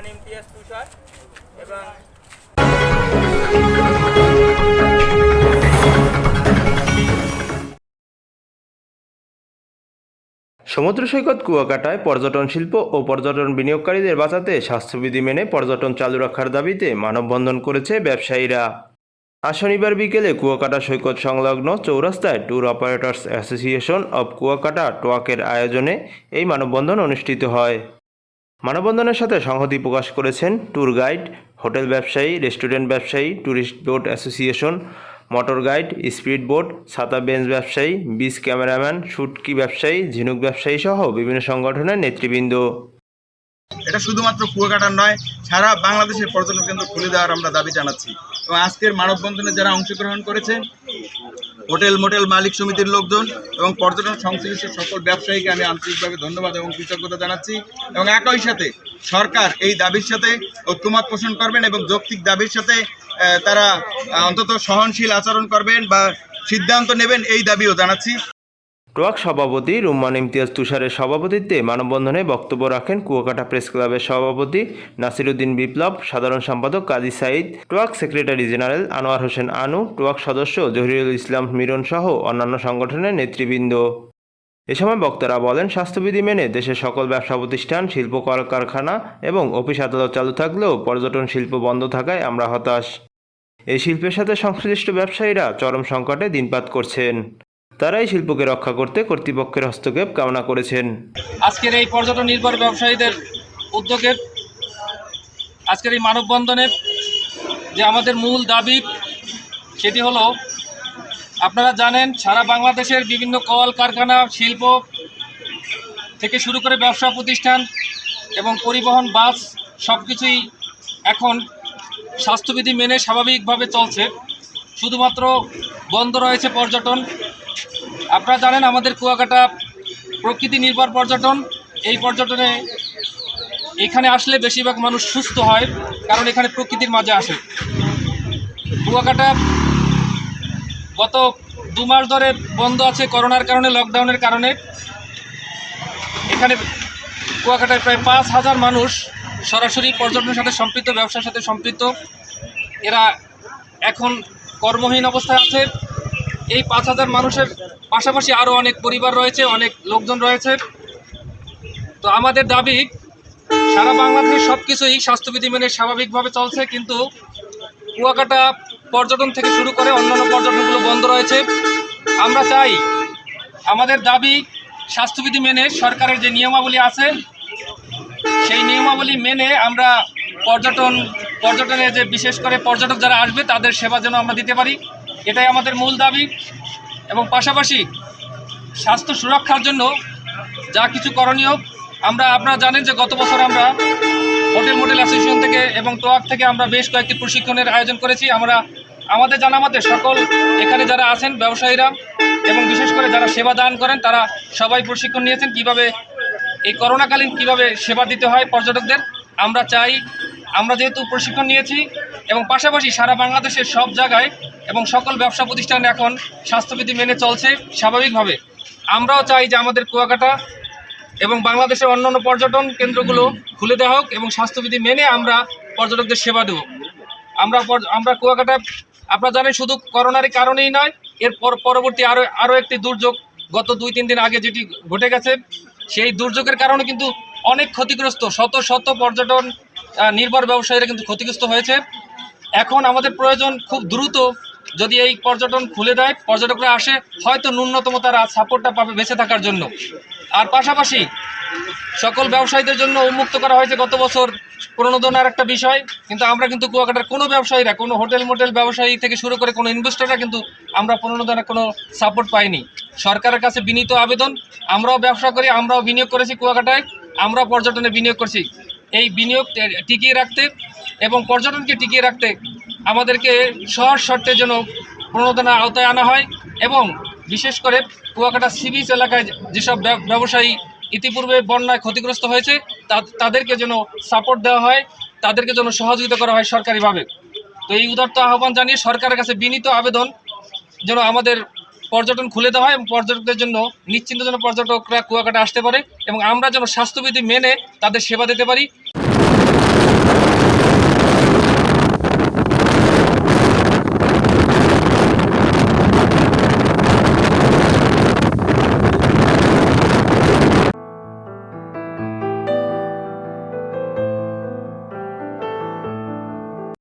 রুম্মান ইমতিয়াজ তুষার এবং সমুদ্র সৈকত কুয়াকাটায় পর্যটন শিল্প ও পর্যটন বিনিয়োগকারীদের বাঁচাতে স্বাস্থ্যবিধি মেনে পর্যটন চালু রাখার দাবিতে মানববন্ধন করেছে ব্যবসায়ীরা। আজ শনিবার বিকেলে কুয়াকাটা সৈকত সংলগ্ন চৌরাস্তায় tour operators association of Kuakata টোয়াকের আয়োজনে এই মানববন্ধন অনুষ্ঠিত হয়। মানববন্ধনের সাথে সংহতি প্রকাশ করেছেন ট্যুর গাইড, হোটেল ব্যবসায়ী, রেস্টুরেন্ট ব্যবসায়ী, tourist boat association, motor guide, speed boat, ছাতা বেঞ্চ ব্যবসায়ী, বিচ ক্যামেরাম্যান শুটকি ব্যবসায়ী, ঝিনুক ব্যবসায়ী সহ বিভিন্ন সংগঠনের নেতৃবৃন্দ। এটা শুধুমাত্র কুয়াকাটার নয়, সারা বাংলাদেশের পর্যটন কেন্দ্র খুলে দেওয়ার আমরা দাবি জানাচ্ছি। এবং আজকের মানববন্ধনে যারা অংশগ্রহণ করেছে হোটেল মোটেল মালিক সমিতির লোকজন এবং পর্যটন সংশ্লিষ্ট সকল ব্যবসায়ীকে আমি আন্তরিকভাবে ধন্যবাদ এবং কৃতজ্ঞতা জানাচ্ছি এবং একই সাথে সরকার এই দাবির সাথে ঐক্যমত পোষণ করবেন এবং যৌক্তিক দাবির সাথে তারা অন্তত সহনশীল আচরণ করবেন বা সিদ্ধান্ত নেবেন এই দাবিও জানাচ্ছি। টোয়াক সভাপতি রুম্মান ইমতিয়াজ তুষারের সভাপতিত্বে মানববন্ধনে বক্তব্য রাখেন কুয়াকাটা প্রেস ক্লাবের সভাপতি নাসিরুদ্দিন বিপ্লব, সাধারণ সম্পাদক Kazi Sayeed TOAK secretary general Anwar Hossain Anu TOAK সদস্য জহিরুল ইসলাম মিরন সহ অন্যান্য সংগঠনের নেতৃবৃন্দ। এ সময় বক্তারা বলেন, স্বাস্থ্যবিধি মেনে দেশের সকল ব্যবসা প্রতিষ্ঠান, শিল্প কলকারখানা এবং অফিস আদালত চালু থাকলেও পর্যটন শিল্প বন্ধ থাকায় আমরা হতাশ। এই শিল্পের সাথে সংশ্লিষ্ট ব্যবসায়ীরা চরম সংকটে দিনপাত করছেন। তারা এই শিল্পকে রক্ষা করতে কর্তৃপক্ষের হস্তক্ষেপ কামনা করেছেন। আজকের এই পর্যটন নির্ভর ব্যবসায়ীদের উদ্যোগের, আজকের এই মানববন্ধনের যে আমাদের মূল দাবি, সেটি হলো, আপনারা জানেন, সারা বাংলাদেশের বিভিন্ন কল কারখানা, শিল্প থেকে শুরু করে ব্যবসা প্রতিষ্ঠান এবং পরিবহন, বাস সব কিছুই এখন স্বাস্থ্যবিধি মেনে স্বাভাবিকভাবে চলছে। শুধুমাত্র বন্ধ রয়েছে পর্যটন। আপনারা জানেন আমাদের কুয়াকাটা প্রকৃতি নির্ভর পর্যটন। এই পর্যটনে এখানে আসলে বেশিরভাগ মানুষ সুস্থ হয়, কারণ এখানে প্রকৃতির মাঝে আসে। কুয়াকাটা গত দু মাস ধরে বন্ধ আছে করোনার কারণে, লকডাউনের কারণে। এখানে কুয়াকাটায় প্রায় পাঁচ হাজার মানুষ সরাসরি পর্যটনের সাথে সম্পৃক্ত, ব্যবসার সাথে সম্পৃক্ত। এরা এখন কর্মহীন অবস্থায় আছে। এই পাঁচ হাজার মানুষের পাশাপাশি আরও অনেক পরিবার রয়েছে, অনেক লোকজন রয়েছে। তো আমাদের দাবি, সারা বাংলাদেশের সব কিছুই স্বাস্থ্যবিধি মেনে স্বাভাবিকভাবে চলছে, কিন্তু কুয়াকাটা পর্যটন থেকে শুরু করে অন্যান্য পর্যটনগুলো বন্ধ রয়েছে। আমরা চাই, আমাদের দাবি স্বাস্থ্যবিধি মেনে সরকারের যে নিয়মাবলী আছে, সেই নিয়মাবলী মেনে আমরা পর্যটন পর্যটনে যে বিশেষ করে পর্যটক যারা আসবে, তাদের সেবা যেন আমরা দিতে পারি। এটাই আমাদের মূল দাবি। এবং পাশাপাশি স্বাস্থ্য সুরক্ষার জন্য যা কিছু করণীয়, আমরা, আপনারা জানেন যে গত বছর আমরা হোটেল মোটেল অ্যাসোসিয়েশন থেকে এবং টোয়াক থেকে আমরা বেশ কয়েকটি প্রশিক্ষণের আয়োজন করেছি। আমরা, আমাদের জানা মতে সকল এখানে যারা আছেন ব্যবসায়ীরা এবং বিশেষ করে যারা সেবা দান করেন, তারা সবাই প্রশিক্ষণ নিয়েছেন কীভাবে এই করোনাকালীন কীভাবে সেবা দিতে হয় পর্যটকদের। আমরা চাই আমরা যেহেতু প্রশিক্ষণ নিয়েছি এবং পাশাপাশি সারা বাংলাদেশের সব জায়গায় এবং সকল ব্যবসা প্রতিষ্ঠান এখন স্বাস্থ্যবিধি মেনে চলছে স্বাভাবিকভাবে। আমরাও চাই যে আমাদের কুয়াকাটা এবং বাংলাদেশের অন্যান্য পর্যটন কেন্দ্রগুলো খুলে দেওয়া হোক এবং স্বাস্থ্যবিধি মেনে আমরা পর্যটকদের সেবা দেব। আমরা আমরা কুয়াকাটা, আপনারা জানেন শুধু করোনার কারণেই নয়, এর পর পরবর্তী আরও আরও একটি দুর্যোগ গত দুই তিন দিন আগে যেটি ঘটে গেছে, সেই দুর্যোগের কারণে কিন্তু অনেক ক্ষতিগ্রস্ত শত শত পর্যটন নির্ভর ব্যবসায়ীরা কিন্তু ক্ষতিগ্রস্ত হয়েছে। এখন আমাদের প্রয়োজন খুব দ্রুত যদি এই পর্যটন খুলে দেয়, পর্যটকরা আসে, হয়তো ন্যূনতম তারা সাপোর্টটা পাবে বেঁচে থাকার জন্য। আর পাশাপাশি সকল ব্যবসায়ীদের জন্য উন্মুক্ত করা হয়েছে গত বছর প্রণোদনার একটা বিষয়, কিন্তু আমরা কিন্তু কুয়াকাটার কোনো ব্যবসায়ীরা, কোনো হোটেল মোটেল ব্যবসায়ী থেকে শুরু করে কোনো ইনভেস্টররা কিন্তু আমরা প্রণোদনার কোনো সাপোর্ট পাইনি। সরকারের কাছে বিনীত আবেদন, আমরাও ব্যবসা করি, আমরাও বিনিয়োগ করেছি কুয়াকাটায়, আমরাও পর্যটনে বিনিয়োগ করছি। এই বিনিয়োগ টিকিয়ে রাখতে এবং পর্যটনকে টিকিয়ে রাখতে আমাদেরকে সহজ শর্তের জন্য প্রণোদনা আওতায় আনা হয় এবং বিশেষ করে কুয়াকাটা সি বিচ এলাকায় যেসব ব্যবসায়ী ইতিপূর্বে বন্যায় ক্ষতিগ্রস্ত হয়েছে তাদেরকে যেন সাপোর্ট দেওয়া হয়, তাদেরকে যেন সহযোগিতা করা হয় সরকারিভাবে। তো এই উদার্ত আহ্বান জানিয়ে সরকারের কাছে বিনীত আবেদন যেন আমাদের পর্যটন খুলে দেওয়া হয় এবং পর্যটকদের জন্য নিশ্চিন্ত যেন পর্যটকরা কুয়াকাটা আসতে পারে এবং আমরা যেন স্বাস্থ্যবিধি মেনে তাদের সেবা দিতে পারি।